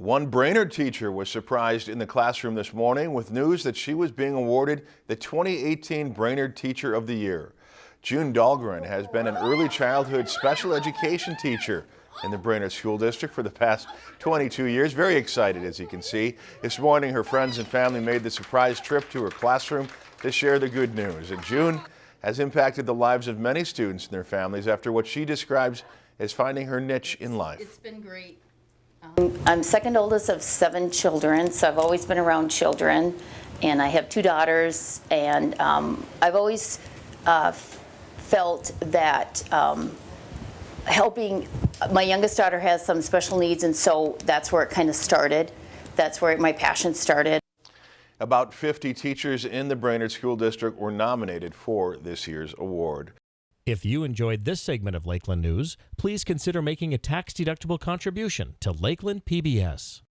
One Brainerd teacher was surprised in the classroom this morning with news that she was being awarded the 2018 Brainerd Teacher of the Year. June Dahlgren has been an early childhood special education teacher in the Brainerd School District for the past 22 years. Very excited, as you can see. This morning, her friends and family made the surprise trip to her classroom to share the good news. And June has impacted the lives of many students and their families after what she describes as finding her niche in life. It's been great. I'm second oldest of seven children, so I've always been around children, and I have two daughters, and um, I've always uh, felt that um, helping, my youngest daughter has some special needs, and so that's where it kind of started. That's where my passion started. About 50 teachers in the Brainerd School District were nominated for this year's award. If you enjoyed this segment of Lakeland News, please consider making a tax-deductible contribution to Lakeland PBS.